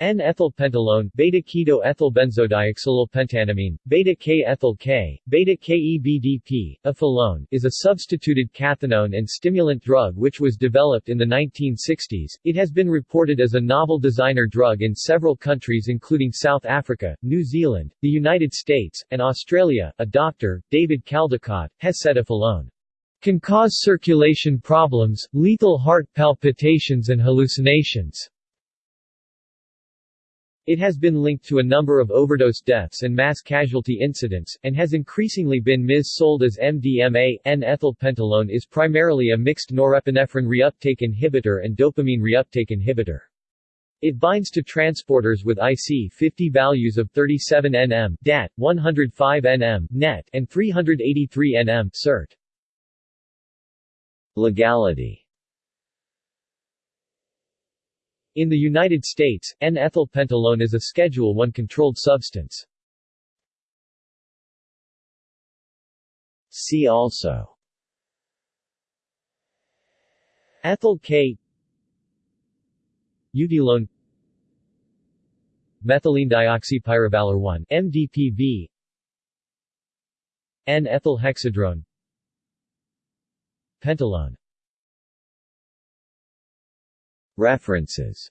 N-ethylpentylone, beta-keto ethylbenzodioxolylpentanamine, beta-K-ethyl-K, beta-KEBDP, ephylone, is a substituted cathinone and stimulant drug which was developed in the 1960s. It has been reported as a novel designer drug in several countries including South Africa, New Zealand, the United States, and Australia. A doctor, David Caldicott, has said ephylone can cause circulation problems, lethal heart palpitations and hallucinations. It has been linked to a number of overdose deaths and mass casualty incidents, and has increasingly been mis-sold as MDMA. N-ethylpentylone is primarily a mixed norepinephrine reuptake inhibitor and dopamine reuptake inhibitor. It binds to transporters with IC50 values of 37 nm DAT, 105 nm NET, and 383 nm SERT. Legality In the United States, N-ethylpentylone is a Schedule I controlled substance. See also. Ethyl K. Eutylone Methylene dioxypyrovaler 1 MDPV N-ethylhexedrone Pentylone References